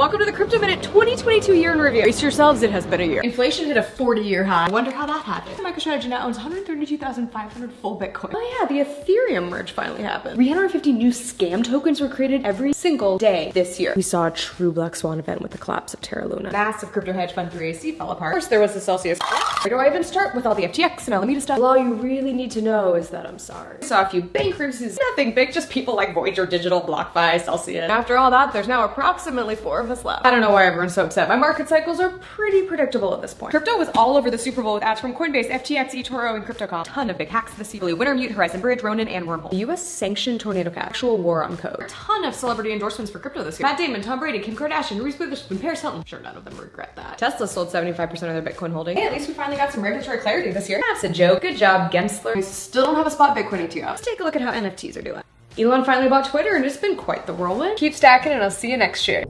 Welcome to the Crypto Minute 2022 year in review. Brace yourselves, it has been a year. Inflation hit a 40 year high. I wonder how that happened. MicroStrategy now owns 132,500 full Bitcoin. Oh yeah, the Ethereum merge finally happened. 350 new scam tokens were created every single day this year. We saw a true Black Swan event with the collapse of Terra Luna. Massive crypto hedge fund 3AC fell apart. First there was the Celsius. Where do I even start with all the FTX and Alameda stuff? Well, all you really need to know is that I'm sorry. Saw a few bankruptcies, nothing big, just people like Voyager Digital, BlockFi, Celsius. After all that, there's now approximately four left. I don't know why everyone's so upset. My market cycles are pretty predictable at this point. Crypto was all over the Super Bowl with ads from Coinbase, FTX, eToro, and CryptoCom. Ton of big hacks this year. Wintermute, Horizon Bridge, Ronin, and Wormhole. The US sanctioned Tornado Cash. Actual war on code. A ton of celebrity endorsements for crypto this year. Matt Damon, Tom Brady, Kim Kardashian, Reese Witherspoon, Paris Hilton. I'm Sure, none of them regret that. Tesla sold 75% of their Bitcoin holdings. Hey, at least we finally got some regulatory clarity this year. That's a joke. Good job, Gensler. We still don't have a spot Bitcoin ETF. Let's take a look at how NFTs are doing. Elon finally bought Twitter and it's been quite the whirlwind. Keep stacking and I'll see you next year.